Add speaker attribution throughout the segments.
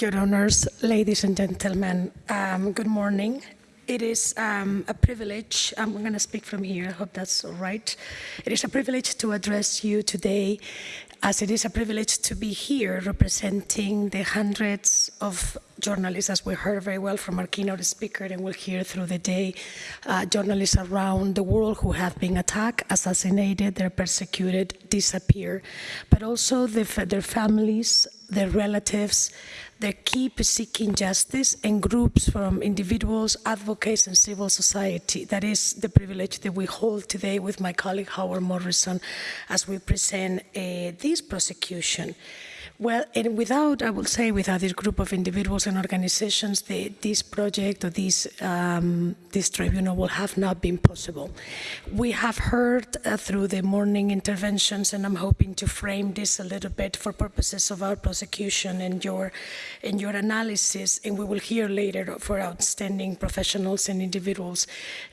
Speaker 1: Your Honors, ladies and gentlemen, um, good morning. It is um, a privilege, I'm going to speak from here, I hope that's all right. It is a privilege to address you today as it is a privilege to be here representing the hundreds of journalists, as we heard very well from our keynote speaker, and we'll hear through the day, uh, journalists around the world who have been attacked, assassinated, they're persecuted, disappear, but also the, their families, their relatives, they keep seeking justice and groups from individuals, advocates and civil society. That is the privilege that we hold today with my colleague Howard Morrison as we present uh, this prosecution. Well, and without, I will say, without this group of individuals and organizations, the, this project or this, um, this tribunal would have not been possible. We have heard uh, through the morning interventions, and I'm hoping to frame this a little bit for purposes of our prosecution and your, and your analysis, and we will hear later for outstanding professionals and individuals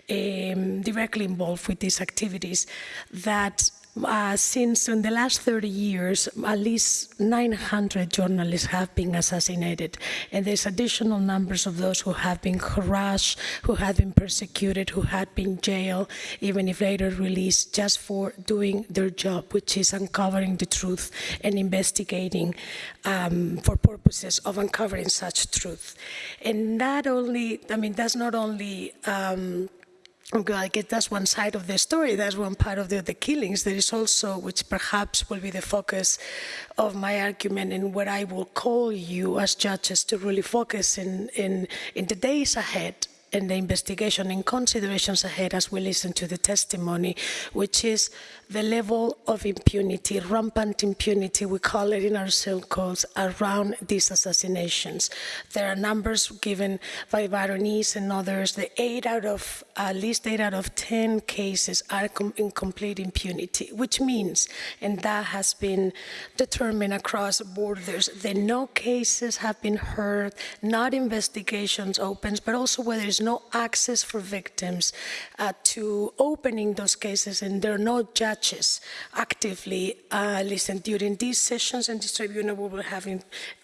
Speaker 1: um, directly involved with these activities, that uh, since in the last 30 years, at least 900 journalists have been assassinated. And there's additional numbers of those who have been harassed, who have been persecuted, who had been jailed, even if later released, just for doing their job, which is uncovering the truth and investigating um, for purposes of uncovering such truth. And not only, I mean, that's not only um, I guess that's one side of the story. That's one part of the, the, killings. There is also, which perhaps will be the focus of my argument and what I will call you as judges to really focus in, in, in the days ahead in the investigation and considerations ahead as we listen to the testimony, which is the level of impunity, rampant impunity, we call it in our circles, around these assassinations. There are numbers given by Baroness and others, the eight out of, at least eight out of 10 cases are in complete impunity, which means, and that has been determined across borders, that no cases have been heard, not investigations opened, but also where there's no access for victims uh, to opening those cases and there are no judges judges actively uh, listen during these sessions and this tribunal we will have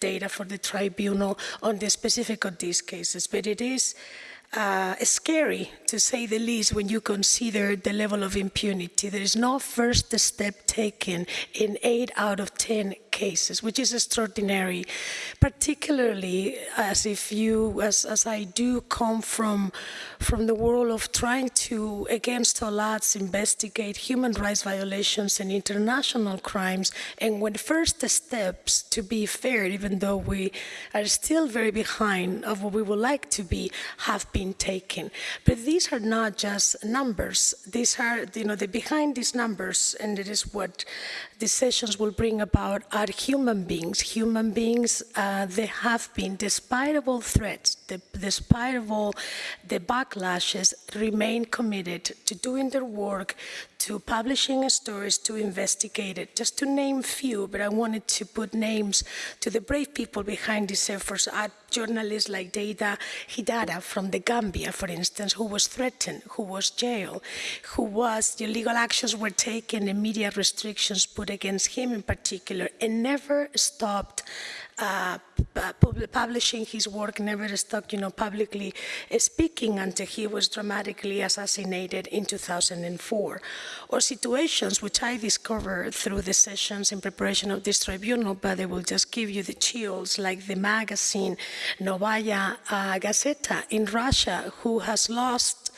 Speaker 1: data for the tribunal on the specific of these cases but it is uh, scary, to say the least, when you consider the level of impunity. There is no first step taken in eight out of 10 cases, which is extraordinary, particularly as if you, as, as I do come from, from the world of trying to, against all odds, investigate human rights violations and international crimes, and when first steps, to be fair, even though we are still very behind of what we would like to be, have been taken. But these are not just numbers. These are, you know, the behind these numbers, and it is what decisions will bring about human beings. Human beings, uh, they have been, despite of all threats, the, despite of all the backlashes, remain committed to doing their work, to publishing stories, to investigate it. Just to name few, but I wanted to put names to the brave people behind these efforts. Are journalists like Deyda Hydara from the Gambia, for instance, who was threatened, who was jailed, who was, the legal actions were taken and media restrictions put against him in particular, and never stopped uh, publishing his work, never stopped, you know, publicly speaking until he was dramatically assassinated in 2004. Or situations which I discovered through the sessions in preparation of this tribunal, but they will just give you the chills, like the magazine Novaya uh, Gazeta in Russia, who has lost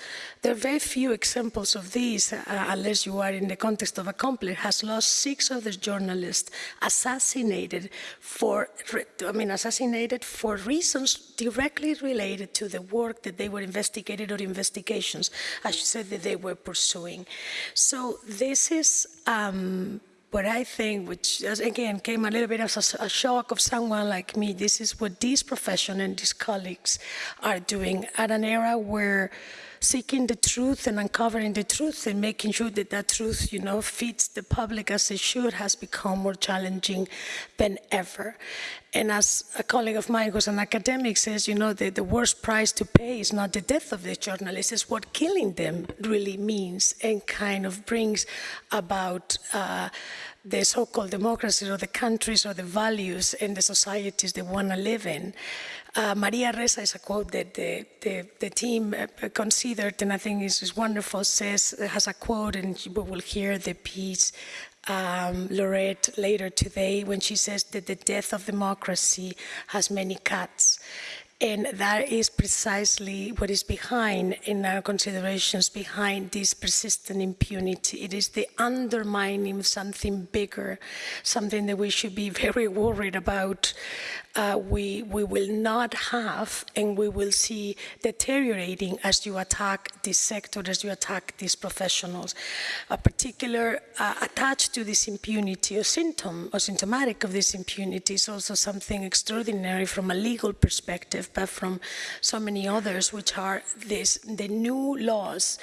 Speaker 1: there are very few examples of these, uh, unless you are in the context of a conflict, has lost six other journalists assassinated for, I mean, assassinated for reasons directly related to the work that they were investigated or investigations, I should say, that they were pursuing. So this is, um, what I think, which again came a little bit as a, shock of someone like me, this is what these professionals and these colleagues are doing at an era where seeking the truth and uncovering the truth and making sure that that truth, you know, feeds the public as it should has become more challenging than ever. And as a colleague of mine who's an academic says, you know, the, the worst price to pay is not the death of the journalists, it's what killing them really means and kind of brings about uh, the so-called democracies or the countries or the values and the societies they want to live in. Uh, Maria Ressa is a quote that the, the, the team uh, considered and I think is, is wonderful, says, has a quote and we will hear the piece um, Lorette later today when she says that the death of democracy has many cuts. And that is precisely what is behind, in our considerations, behind this persistent impunity. It is the undermining of something bigger, something that we should be very worried about. Uh, we, we will not have, and we will see deteriorating as you attack this sector, as you attack these professionals. A particular uh, attached to this impunity or symptom or symptomatic of this impunity is also something extraordinary from a legal perspective but from so many others, which are this, the new laws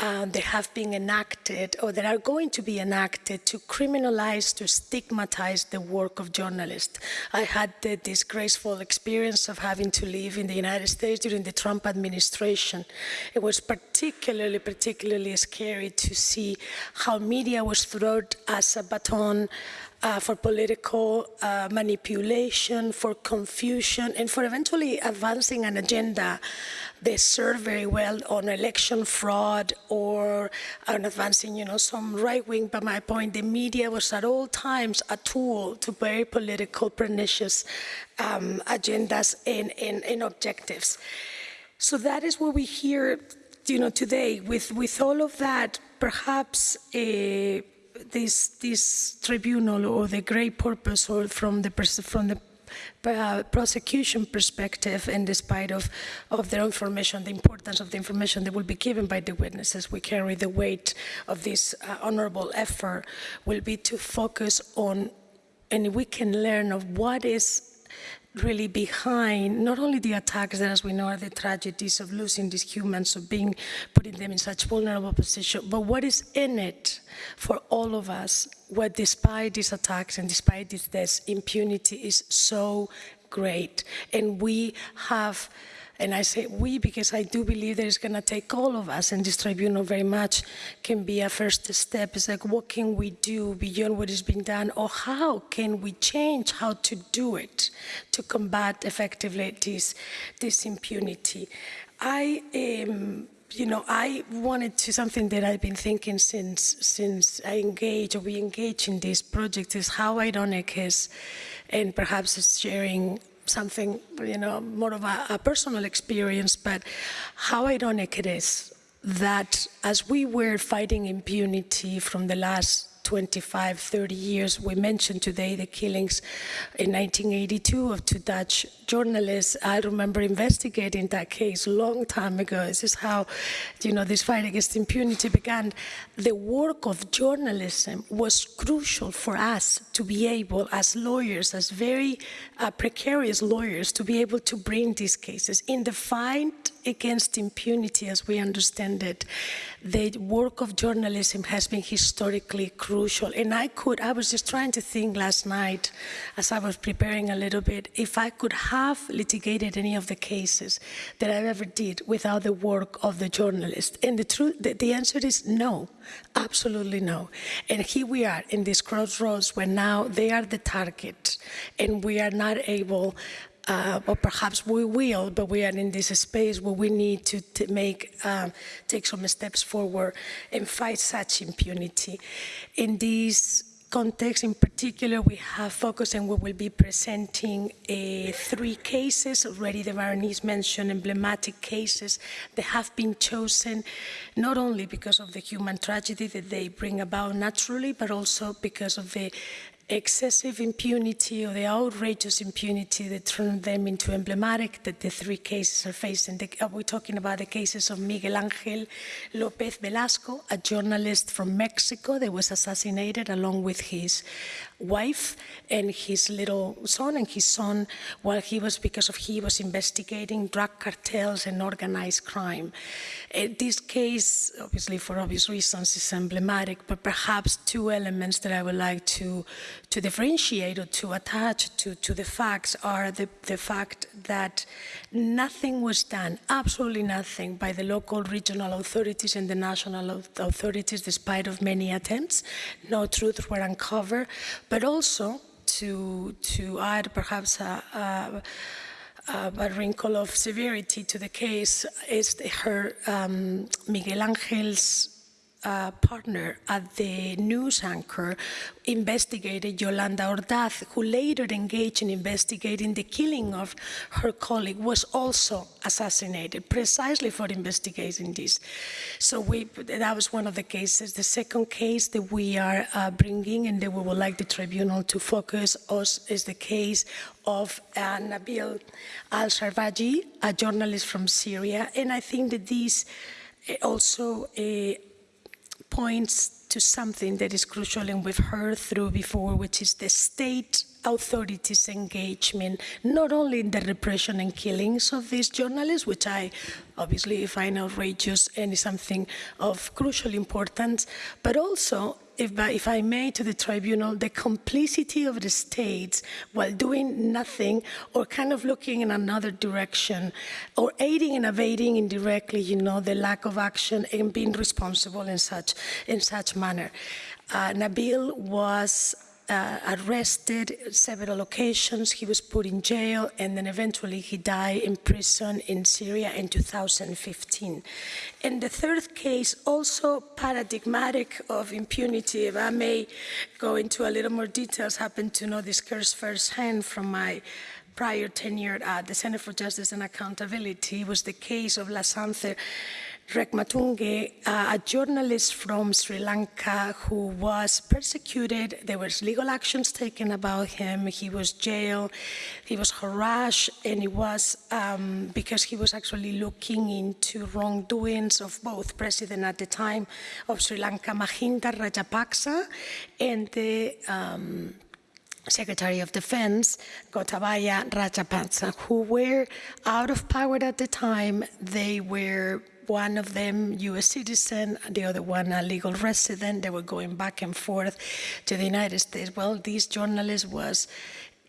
Speaker 1: uh, that have been enacted or that are going to be enacted to criminalize, to stigmatize the work of journalists. I had the disgraceful experience of having to live in the United States during the Trump administration. It was particularly, particularly scary to see how media was thrown as a baton uh, for political uh, manipulation, for confusion, and for eventually advancing an agenda they serve very well on election fraud or on advancing, you know, some right wing. But my point, the media was at all times a tool to very political, pernicious um, agendas and, and, and objectives. So that is what we hear, you know, today. With with all of that, perhaps. Uh, this this tribunal or the great purpose or from the from the uh, prosecution perspective and despite of, of their information, the importance of the information that will be given by the witnesses, we carry the weight of this uh, honorable effort will be to focus on and we can learn of what is really behind not only the attacks that, as we know, are the tragedies of losing these humans, of being, putting them in such vulnerable position, but what is in it for all of us, where despite these attacks and despite these deaths, impunity is so great. And we have and I say we because I do believe that it's going to take all of us, and this tribunal very much can be a first step. It's like, what can we do beyond what is being done, or how can we change how to do it to combat effectively this, this impunity? I um, you know, I wanted to something that I've been thinking since since I engage or we engage in this project is how ironic is, and perhaps it's sharing something, you know, more of a, a personal experience, but how ironic it is that as we were fighting impunity from the last 25, 30 years. We mentioned today the killings in 1982 of two Dutch journalists. I remember investigating that case a long time ago. This is how, you know, this fight against impunity began. The work of journalism was crucial for us to be able, as lawyers, as very uh, precarious lawyers, to be able to bring these cases. In the fight against impunity, as we understand it, the work of journalism has been historically crucial. And I could, I was just trying to think last night as I was preparing a little bit, if I could have litigated any of the cases that I ever did without the work of the journalist. And the truth, the, the answer is no, absolutely no. And here we are in this crossroads where now they are the target and we are not able uh, or perhaps we will, but we are in this space where we need to, to make, um, take some steps forward and fight such impunity. In this context in particular, we have focused and we will be presenting uh, three cases. Already the Baroness mentioned emblematic cases that have been chosen not only because of the human tragedy that they bring about naturally, but also because of the excessive impunity or the outrageous impunity that turned them into emblematic that the three cases are facing. The, uh, we're talking about the cases of Miguel Angel Lopez Velasco, a journalist from Mexico that was assassinated along with his wife and his little son and his son while he was because of he was investigating drug cartels and organized crime. Uh, this case, obviously for obvious reasons, is emblematic, but perhaps two elements that I would like to to differentiate or to attach to, to the facts are the, the fact that nothing was done, absolutely nothing, by the local regional authorities and the national authorities, despite of many attempts. No truths were uncovered, but also to, to add perhaps a, a a wrinkle of severity to the case is her um, Miguel Angel's partner at the news anchor investigated Yolanda Ordaz, who later engaged in investigating the killing of her colleague, was also assassinated precisely for investigating this. So we, that was one of the cases. The second case that we are uh, bringing and that we would like the tribunal to focus us is the case of uh, Nabil al-Sharbaji, a journalist from Syria. And I think that this uh, also uh, points to something that is crucial and we've heard through before, which is the state authorities' engagement, not only in the repression and killings of these journalists, which I obviously find outrageous and is something of crucial importance, but also if if I may, to the tribunal, the complicity of the states while doing nothing or kind of looking in another direction or aiding and evading indirectly, you know, the lack of action and being responsible in such, in such manner. Uh, Nabil was uh, arrested several occasions. He was put in jail, and then eventually he died in prison in Syria in 2015. And the third case, also paradigmatic of impunity, if I may go into a little more details, happen to know this case firsthand from my prior tenure at the Center for Justice and Accountability was the case of La Lasantha Wickrematunge, uh, a journalist from Sri Lanka who was persecuted. There was legal actions taken about him. He was jailed. He was harassed, and it was um, because he was actually looking into wrongdoings of both president at the time of Sri Lanka, Mahinda Rajapaksa, and the um, Secretary of Defense, Gotabaya Rajapaksa, who were out of power at the time. They were one of them U.S. citizen, the other one a legal resident. They were going back and forth to the United States. Well, this journalist was.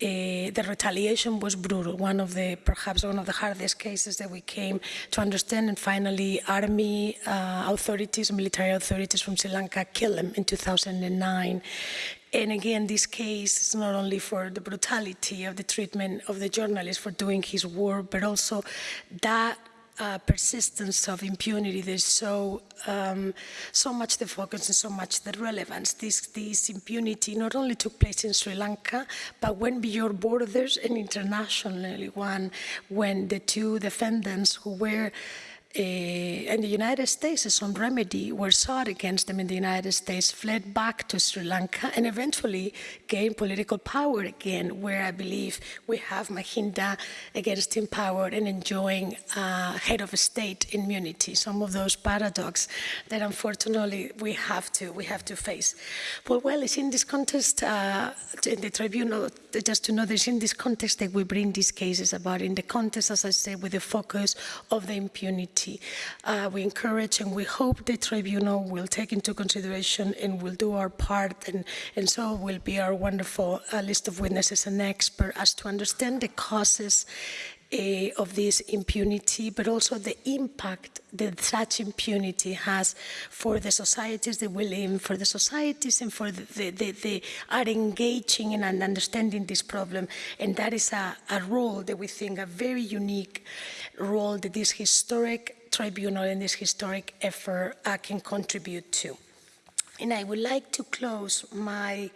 Speaker 1: Uh, the retaliation was brutal. One of the, perhaps one of the hardest cases that we came to understand. And finally, army uh, authorities, military authorities from Sri Lanka killed him in 2009. And again, this case is not only for the brutality of the treatment of the journalist for doing his work, but also that uh, persistence of impunity. There's so um, so much the focus and so much the relevance. This this impunity not only took place in Sri Lanka, but went beyond borders and internationally. One when the two defendants who were uh, in the United States, some remedy were sought against them in the United States, fled back to Sri Lanka, and eventually gained political power again, where I believe we have Mahinda against him power and enjoying uh, head of state immunity. Some of those paradoxes that unfortunately we have to we have to face. Well, well, it's in this context, uh, in the tribunal, just to know, it's in this context that we bring these cases about. In the context, as I said, with the focus of the impunity uh, we encourage and we hope the tribunal will take into consideration and will do our part, and, and so will be our wonderful uh, list of witnesses and experts as to understand the causes uh, of this impunity, but also the impact that such impunity has for the societies that we live in, for the societies and for the, the, the, are engaging in and understanding this problem. And that is a, a role that we think a very unique role that this historic tribunal and this historic effort uh, can contribute to. And I would like to close my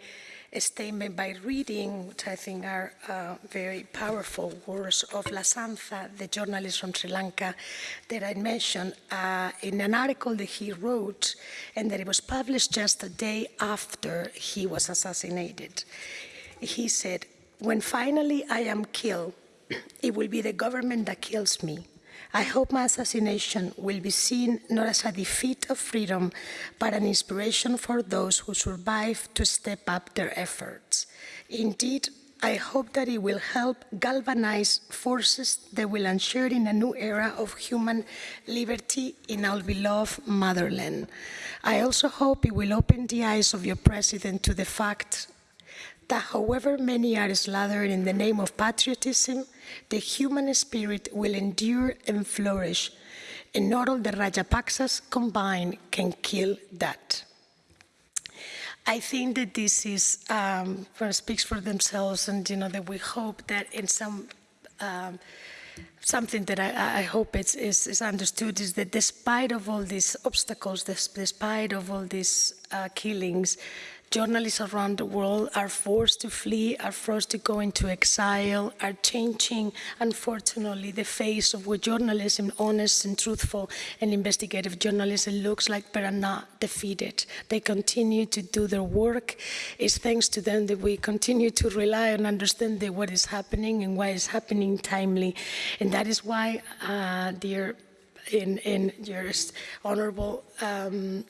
Speaker 1: statement by reading, which I think are uh, very powerful words of Lasantha, the journalist from Sri Lanka that I mentioned uh, in an article that he wrote and that it was published just a day after he was assassinated. He said, when finally I am killed, it will be the government that kills me. I hope my assassination will be seen not as a defeat of freedom, but an inspiration for those who survive to step up their efforts. Indeed, I hope that it will help galvanize forces that will ensure in a new era of human liberty in our beloved motherland. I also hope it will open the eyes of your president to the fact that however many are slaughtered in the name of patriotism, the human spirit will endure and flourish, and not all the Rajapaksas combined can kill that. I think that this is um, speaks for themselves, and you know that we hope that in some um, something that I, I hope it's, is, is understood is that despite of all these obstacles, despite of all these uh, killings, journalists around the world are forced to flee, are forced to go into exile, are changing, unfortunately, the face of what journalism, honest and truthful and investigative journalism looks like, but are not defeated. They continue to do their work. It's thanks to them that we continue to rely on understanding what is happening and why it's happening timely. And that is why, uh, dear, in, in your honorable um,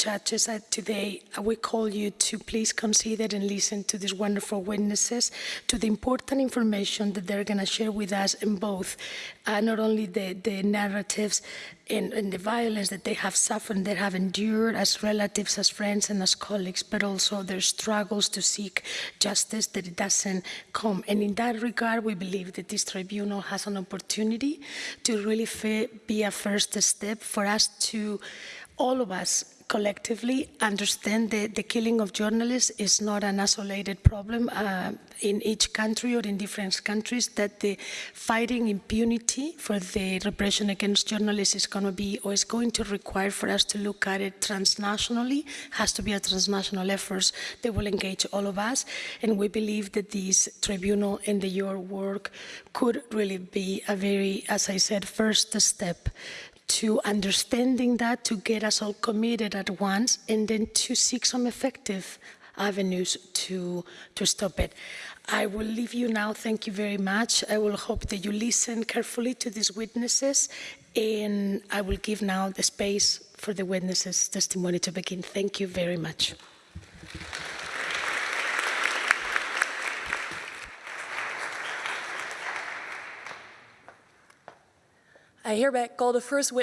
Speaker 1: judges uh, today, we call you to please consider and listen to these wonderful witnesses, to the important information that they're going to share with us in both, uh, not only the, the narratives and, and the violence that they have suffered, they have endured as relatives, as friends, and as colleagues, but also their struggles to seek justice that it doesn't come. And in that regard, we believe that this tribunal has an opportunity to really be a first step for us to, all of us, collectively understand that the killing of journalists is not an isolated problem uh, in each country or in different countries, that the fighting impunity for the repression against journalists is going to be or is going to require for us to look at it transnationally, has to be a transnational effort that will engage all of us. And we believe that this tribunal and the, your work could really be a very, as I said, first step to understanding that, to get us all committed at once, and then to seek some effective avenues to, to stop it. I will leave you now. Thank you very much. I will hope that you listen carefully to these witnesses, and I will give now the space for the witnesses' testimony to begin. Thank you very much.
Speaker 2: I hereby call the first witness.